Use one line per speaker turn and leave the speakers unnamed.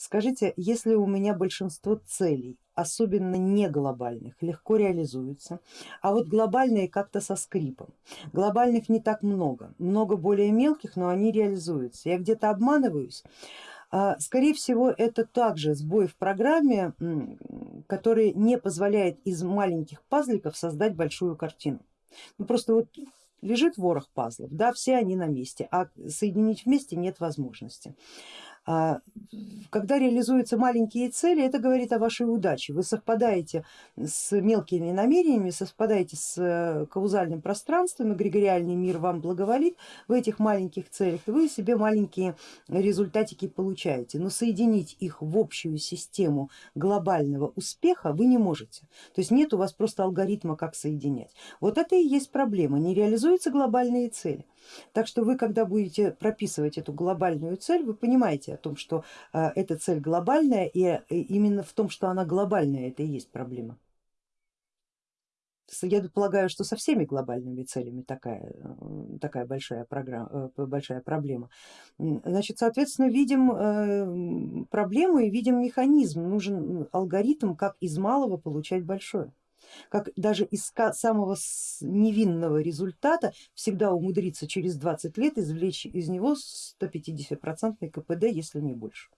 Скажите, если у меня большинство целей, особенно не глобальных, легко реализуются, а вот глобальные как-то со скрипом. Глобальных не так много, много более мелких, но они реализуются. Я где-то обманываюсь. А, скорее всего это также сбой в программе, который не позволяет из маленьких пазликов создать большую картину. Ну, просто вот лежит ворох пазлов, да, все они на месте, а соединить вместе нет возможности. А, когда реализуются маленькие цели, это говорит о вашей удаче. Вы совпадаете с мелкими намерениями, совпадаете с э, каузальным пространством, эгрегориальный мир вам благоволит в этих маленьких целях, вы себе маленькие результатики получаете. Но соединить их в общую систему глобального успеха вы не можете. То есть нет у вас просто алгоритма, как соединять. Вот это и есть проблема, не реализуются глобальные цели. Так что вы, когда будете прописывать эту глобальную цель, вы понимаете о том, что э, эта цель глобальная и э, именно в том, что она глобальная, это и есть проблема. Я полагаю, что со всеми глобальными целями такая, э, такая большая, программа, большая проблема. Значит, соответственно, видим проблему и видим механизм, нужен алгоритм, как из малого получать большое как даже из самого невинного результата всегда умудриться через 20 лет извлечь из него 150 процентный КПД, если не больше.